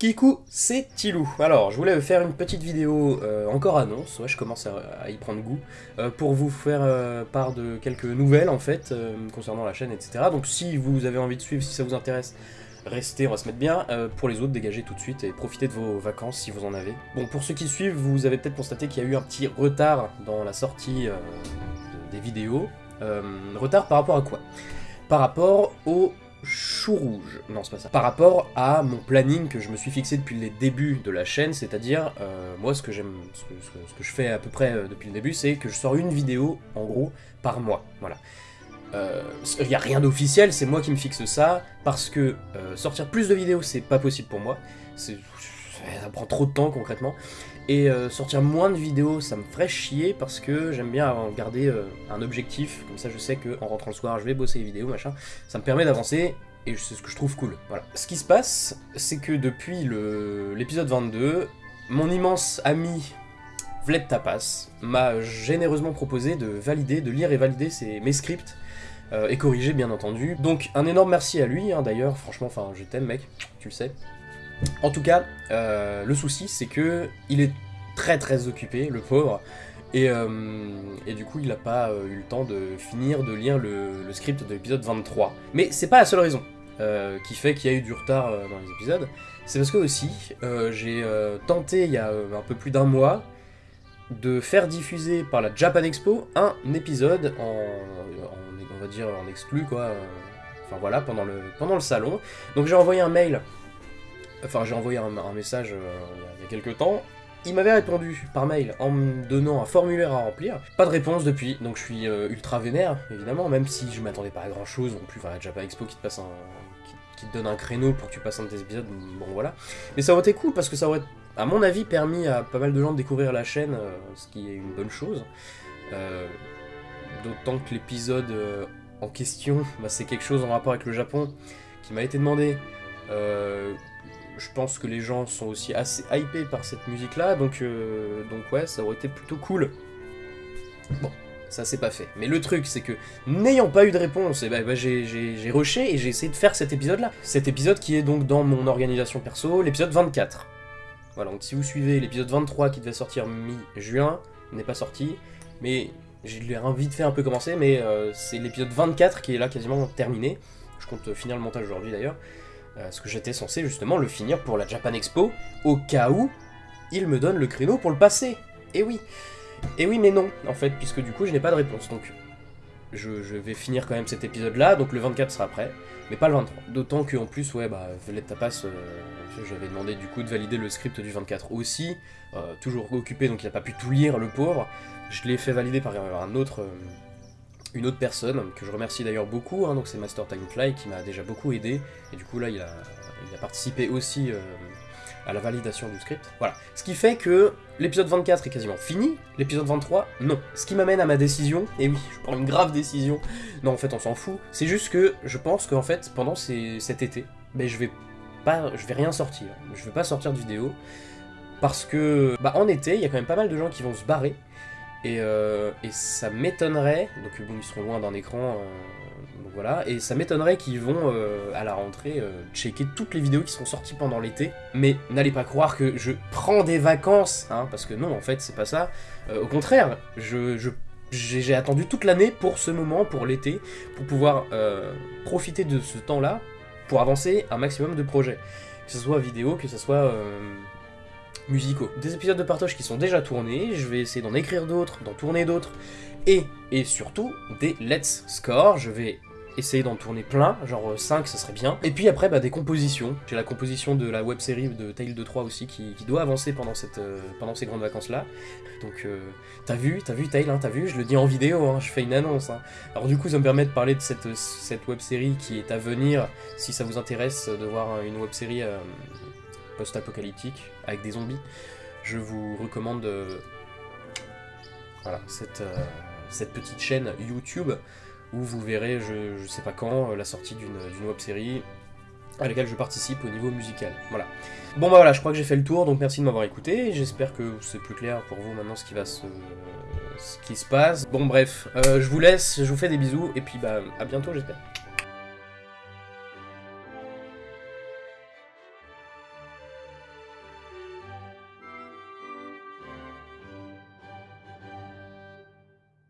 Kikou, c'est Tilou. Alors, je voulais faire une petite vidéo euh, encore annonce, ouais, je commence à, y prendre goût, euh, pour vous faire euh, part de quelques nouvelles en fait, concernant la chaîne, etc. Donc si vous avez envie de suivre, si ça vous intéresse, restez, on va se mettre bien. pour les autres, dégagez tout de suite et profitez de vos vacances si vous en avez. Bon, pour ceux qui suivent, vous avez peut-être constaté qu'il y a eu un petit retard dans la sortie des vidéos. retard par rapport à quoi? Par rapport au chou rouge. Non, c'est pas ça. Par rapport à mon planning que je me suis fixé depuis les débuts de la chaîne, c'est-à-dire, euh, moi, ce que j'aime, ce, que, je fais à peu près euh, depuis le début, c'est que je sors une vidéo, en gros, par mois. Voilà. Il euh, n'y a rien d'officiel, c'est moi qui me fixe ça, parce que sortir plus de vidéos, c'est pas possible pour moi. Ça prend trop de temps, concrètement. Et sortir moins de vidéos, ça me ferait chier parce que j'aime bien garder un objectif, comme ça je sais qu'en rentrant le soir, je vais bosser les vidéos, machin. Ça me permet d'avancer, et c'est ce que je trouve cool. Voilà. Ce qui se passe, c'est que depuis l'épisode 22, mon immense ami Vled Tapas m'a généreusement proposé de valider, de lire et valider mes scripts, euh, et corriger bien entendu. Donc un énorme merci à lui, hein, d'ailleurs, franchement, je t'aime mec, tu le sais. En tout cas, euh, le souci c'est que il est très très occupé, le pauvre, et, euh, du coup, il n'a pas eu le temps de finir de lire le, script de l'épisode 23. Mais c'est pas la seule raison qui fait qu'il y a eu du retard dans les épisodes. C'est parce que aussi, j'ai tenté il y a un peu plus d'un mois de faire diffuser par la Japan Expo un épisode en, on va dire en exclu quoi. Enfin voilà, pendant le, pendant le salon. Donc j'ai envoyé un mail Enfin, j'ai envoyé un, message euh, il y a quelques temps. Il m'avait répondu par mail en me donnant un formulaire à remplir. Pas de réponse depuis, donc je suis euh, ultra vénère, évidemment, même si je m'attendais pas à grand chose non plus. Enfin, déjà pas Expo qui te passe un. Qui, te donne un créneau pour que tu passes un de tes épisodes, bon voilà. Mais ça aurait été cool parce que ça aurait, à mon avis, permis à pas mal de gens de découvrir la chaîne, euh, ce qui est une bonne chose. D'autant que l'épisode en question, bah, c'est quelque chose en rapport avec le Japon qui m'a été demandé je pense que les gens sont aussi assez hypés par cette musique-là, donc, euh, donc ouais, ça aurait été plutôt cool. Bon, ça c'est pas fait. Mais le truc, c'est que, n'ayant pas eu de réponse, eh ben, bah, j'ai rushé et j'ai essayé de faire cet épisode-là. Cet épisode qui est donc dans mon organisation perso, l'épisode 24. Voilà, donc si vous suivez l'épisode 23 qui devait sortir mi-juin, n'est pas sorti, mais j'ai vite fait un peu commencer, mais euh, c'est l'épisode 24 qui est là quasiment terminé. Je compte finir le montage aujourd'hui d'ailleurs. Euh, parce que j'étais censé justement le finir pour la Japan Expo, au cas où il me donne le créneau pour le passer. Et oui. Et oui, mais non, en fait, puisque du coup, je n'ai pas de réponse. Donc, je, vais finir quand même cet épisode-là, donc le 24 sera prêt, mais pas le 23. D'autant qu'en plus, ouais, bah, Velette Tapas, euh, j'avais demandé du coup de valider le script du 24 aussi, euh, toujours occupé, donc il n'a pas pu tout lire, le pauvre. Je l'ai fait valider par un autre une autre personne, que je remercie d'ailleurs beaucoup, hein, donc c'est Master Timefly qui m'a déjà beaucoup aidé, et du coup là il a, il a participé aussi euh, à la validation du script. Voilà. Ce qui fait que l'épisode 24 est quasiment fini, l'épisode 23, non. Ce qui m'amène à ma décision, et oui, je prends une grave décision, non en fait on s'en fout, c'est juste que je pense qu'en fait pendant cet été, ben, je vais pas, je vais rien sortir, je vais pas sortir de vidéo, parce que bah, en été, il y a quand même pas mal de gens qui vont se barrer, euh, et, ça m'étonnerait, donc bon, ils seront loin d'un écran, euh, voilà, et ça m'étonnerait qu'ils vont euh, à la rentrée checker toutes les vidéos qui sont sorties pendant l'été. Mais n'allez pas croire que je prends des vacances, hein, parce que non, en fait, c'est pas ça. au contraire, je, j'ai attendu toute l'année pour ce moment, pour l'été, pour pouvoir profiter de ce temps-là pour avancer un maximum de projets. Que ce soit vidéo, que ce soit musicaux. Des épisodes de partage qui sont déjà tournés, je vais essayer d'en écrire d'autres, d'en tourner d'autres, et, et surtout des Let's Score, je vais essayer d'en tourner plein, genre 5 ça serait bien. Et puis après bah, des compositions, j'ai la composition de la web série de Tale 2 3 aussi qui, doit avancer pendant, euh, ces grandes vacances là. Donc euh, t'as vu, t'as vu Tale, hein, t'as vu, je le dis en vidéo, hein, je fais une annonce. Hein. Alors du coup ça me permet de parler de cette, cette web série qui est à venir, si ça vous intéresse de voir une web série euh, post-apocalyptique avec des zombies, je vous recommande euh, voilà, cette, euh, cette petite chaîne YouTube où vous verrez, je, sais pas quand, euh, la sortie d'une web série à laquelle je participe au niveau musical. Voilà. Bon bah voilà, je crois que j'ai fait le tour, donc merci de m'avoir écouté. J'espère que c'est plus clair pour vous maintenant ce qui va se, ce qui se passe. Bon bref, je vous laisse, je vous fais des bisous et puis bah à bientôt j'espère.